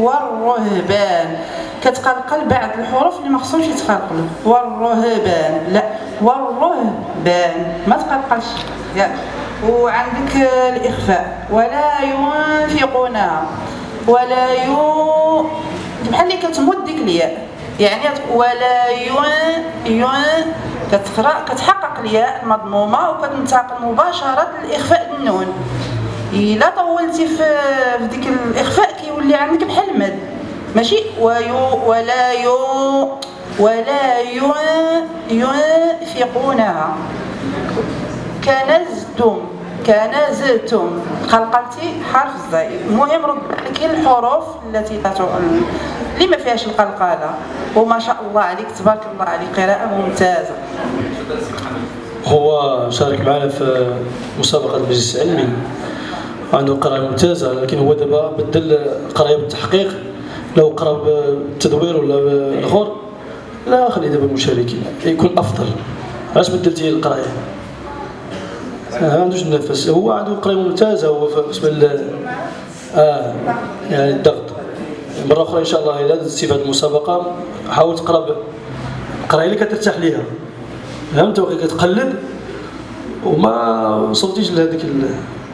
والرهبان. كتقلقل بعض الحروف اللي ما خصهمش يتقلقلوا. والرهبان. لا والرهبان. ما تقلقلش. ياك وعندك الإخفاء. ولا ينفقونها ولا يو بحال اللي كتمد ديك الياء. يعني ولا يون يون كتقرأ كتحقق الياء المضمومة وكتنتقل مباشرة للإخفاء النون إلا طولتي في ديك الإخفاء كيولي عندك بحال المد ماشي؟ ويو ولا يو ولا ينفقونها. كنزتم كنزتم. قلقلتي حرف الزاي المهم رد عليك الحروف التي اللي ما فيهاش القلقلة؟ وما شاء الله عليك تبارك الله عليك. قراءة ممتازة. هو شارك معنا في مسابقة المجلس العلمي عنده قراءة ممتازة لكن هو دابا بدل القراية بالتحقيق لو قرأ بالتدوير ولا بالاخر لا خلي دابا المشاركين يكون أفضل. علاش بدلتي القرايه ما عندوش النفس. هو عنده قرايه ممتازة هو بالنسبة آه يعني الضغط. مرة أخرى إن شاء الله الا درتي في هذه المسابقة حاول تقرأ القرايه اللي كترتاح ليها. فهمت؟ كتقلد؟ وما وصلتيش لهذيك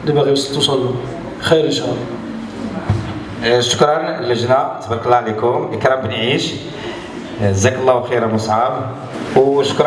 اللي باغي توصل له. خير إن شاء الله. شكرا اللجنه تبارك الله عليكم. إكرام بن عيش. جزاك الله خيرا مصعب. وشكرا